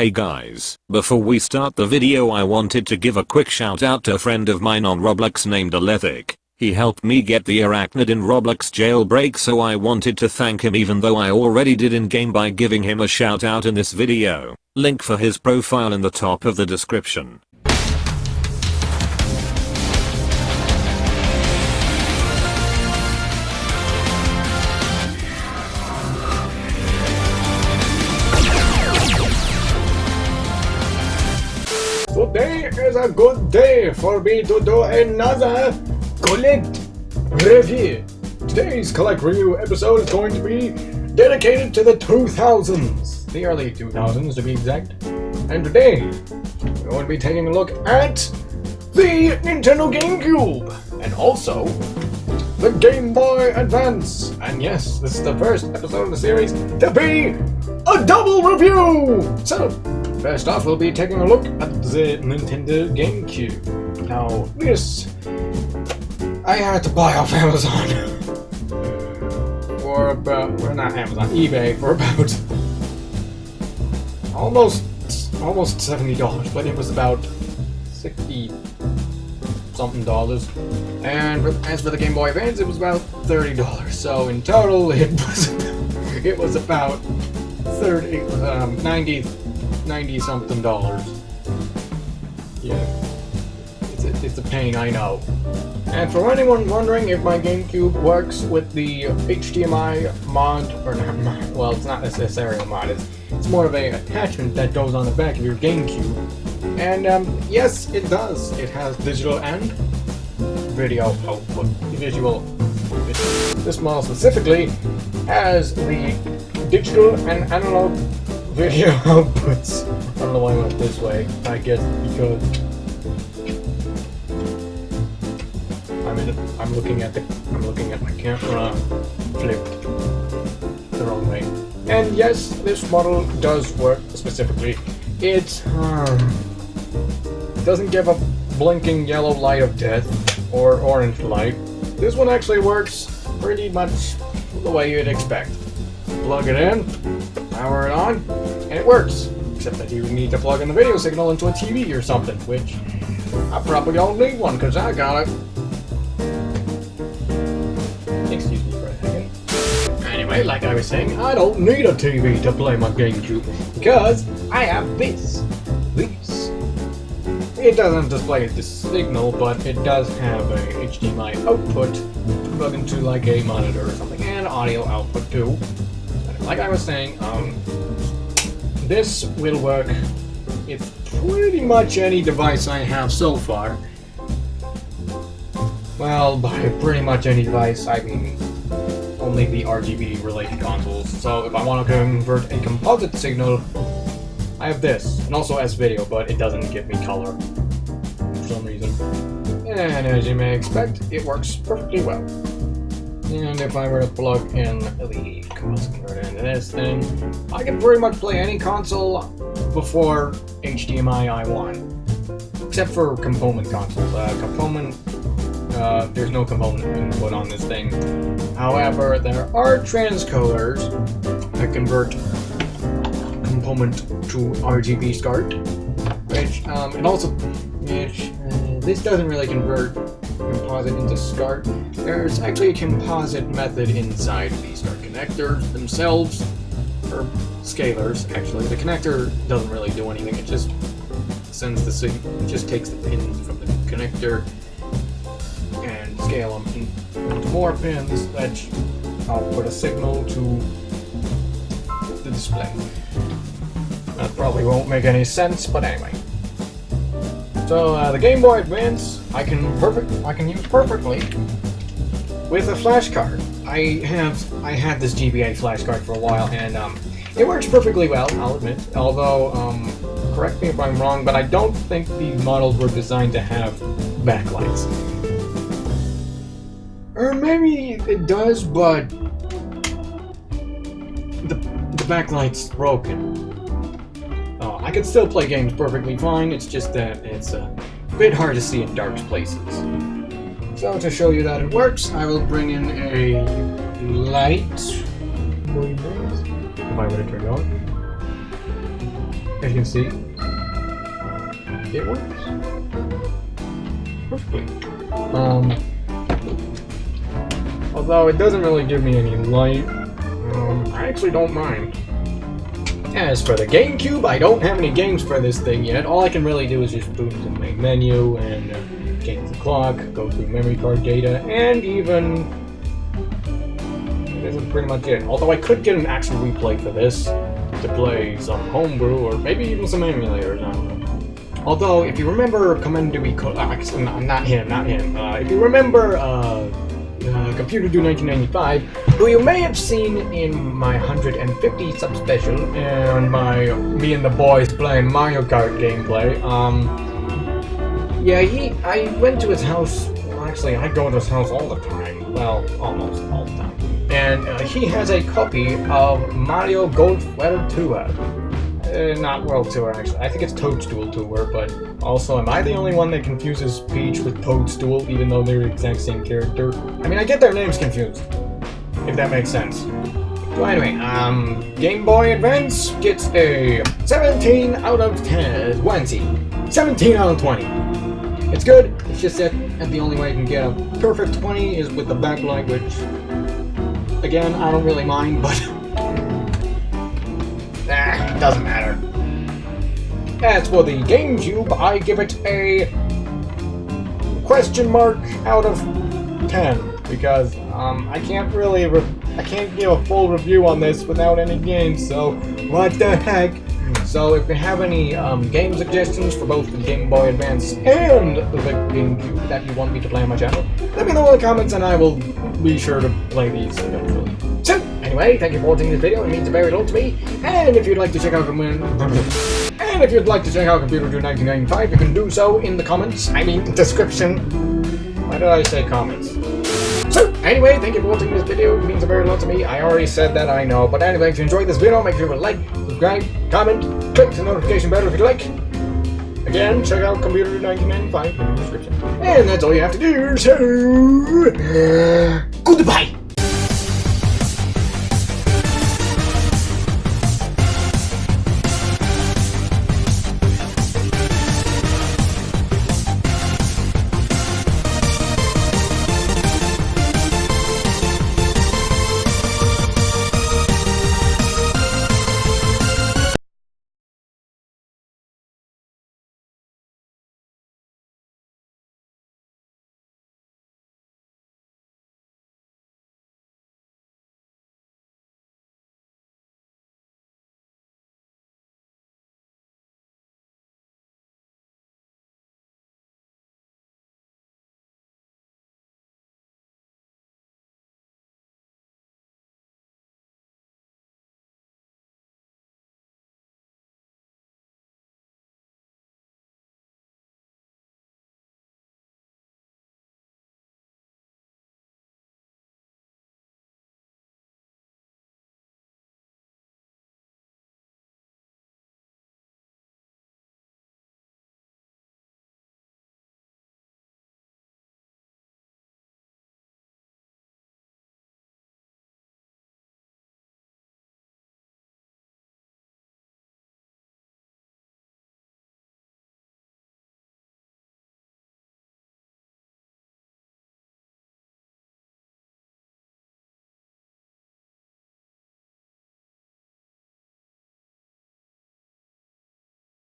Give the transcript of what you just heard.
Hey guys, before we start the video I wanted to give a quick shout out to a friend of mine on Roblox named Alethic. He helped me get the Arachnid in Roblox jailbreak so I wanted to thank him even though I already did in game by giving him a shout out in this video. Link for his profile in the top of the description. A good day for me to do another Collect Review. Today's Collect Review episode is going to be dedicated to the 2000s, the early 2000s to be exact. And today, we're going to be taking a look at the Nintendo GameCube, and also the Game Boy Advance. And yes, this is the first episode of the series to be a double review! So, first off, we'll be taking a look at the Nintendo GameCube. Now, this I had to buy off Amazon for about, well not Amazon, eBay for about almost, almost $70, but it was about 60 something dollars. And as for the Game Boy Advance, it was about $30. So in total, it was, it was about 30, um, 90, 90 something dollars. Yeah. It's a, it's a pain, I know. And for anyone wondering if my GameCube works with the HDMI mod, or not well, it's not necessarily a mod, it's, it's more of a attachment that goes on the back of your GameCube. And um, yes, it does. It has digital and video output. Visual. This model specifically has the digital and analog video outputs. I don't know why I went this way. I guess because I'm in. I'm looking at the. I'm looking at my camera flipped the wrong way. And yes, this model does work specifically. It um, doesn't give a blinking yellow light of death or orange light. This one actually works pretty much the way you'd expect. Plug it in, power it on, and it works. Except that you need to plug in the video signal into a TV or something, which I probably don't need one because I got it. Excuse me for a second. Anyway, like I was saying, I don't need a TV to play my GameCube because I have this. This. It doesn't display the signal, but it does have a HDMI output to plug into like a monitor or something, and audio output too. Like I was saying, um, this will work with pretty much any device I have so far. Well, by pretty much any device, I mean only the RGB related consoles. So if I want to convert a composite signal, I have this, and also S-Video, but it doesn't give me color for some reason. And as you may expect, it works perfectly well. And if I were to plug in the composite converter into this thing, I can pretty much play any console before HDMI I want. Except for component consoles. Uh, component, uh, there's no component input on this thing. However, there are transcoders that convert component to RGB SCART, which, um, it also, which, uh, this doesn't really convert composite into SCART. There's actually a composite method inside the SCART connectors themselves, or scalers, actually. The connector doesn't really do anything, it just sends the signal, it just takes the pins from the connector and scale them into more pins that output a signal to the display. That probably won't make any sense, but anyway. So uh, the Game Boy Advance, I can perfect, I can use perfectly with a flashcard. I have, I had this GBA flashcard for a while, and um, it works perfectly well. I'll admit. Although, um, correct me if I'm wrong, but I don't think these models were designed to have backlights. Or maybe it does, but the the backlight's broken. I can still play games perfectly fine, it's just that it's a bit hard to see in dark places. So to show you that it works, I will bring in a light. If I were to turn it on. as you can see, it works perfectly. Um, although it doesn't really give me any light, um, I actually don't mind. As for the GameCube, I don't have any games for this thing yet. All I can really do is just boot the main menu and uh, change the clock, go through memory card data, and even... This is pretty much it. Although I could get an Action Replay for this to play some homebrew or maybe even some emulators, I don't know. Although, if you remember Commander uh, not, him, not him. Uh, if you remember uh, Computer Do 1995, who you may have seen in my 150 subspecial and my me and the boys playing Mario Kart gameplay. Um, yeah, he, I went to his house. Well, actually, I go to his house all the time. Well, almost all the time. And uh, he has a copy of Mario Golf World Tour. Uh, not World Tour, actually. I think it's Toadstool Tour, but also, am I the only one that confuses Peach with Toadstool, even though they're the exact same character? I mean, I get their names confused, if that makes sense. So anyway, um, Game Boy Advance gets a 17 out of 10, 20. 17 out of 20. It's good, it's just that, and the only way I can get a perfect 20 is with the backlight, which, again, I don't really mind, but... ah, it doesn't matter. As for the GameCube, I give it a question mark out of 10 because um, I can't really I can't give a full review on this without any games, so what the heck? So if you have any um, game suggestions for both the Game Boy Advance and the GameCube that you want me to play on my channel, let me know in the comments and I will be sure to play these eventually. So, anyway, thank you for watching this video, it means a very lot to me, and if you'd like to check out and if you'd like to check out Computer Do 1995, you can do so in the comments, I mean description. Why did I say comments? So, anyway, thank you for watching this video. It means a very lot to me. I already said that, I know. But anyway, if you enjoyed this video, make sure to like, subscribe, comment, click the notification bell if you'd like. Again, check out Computer 1995 in the description. And that's all you have to do, so... Goodbye!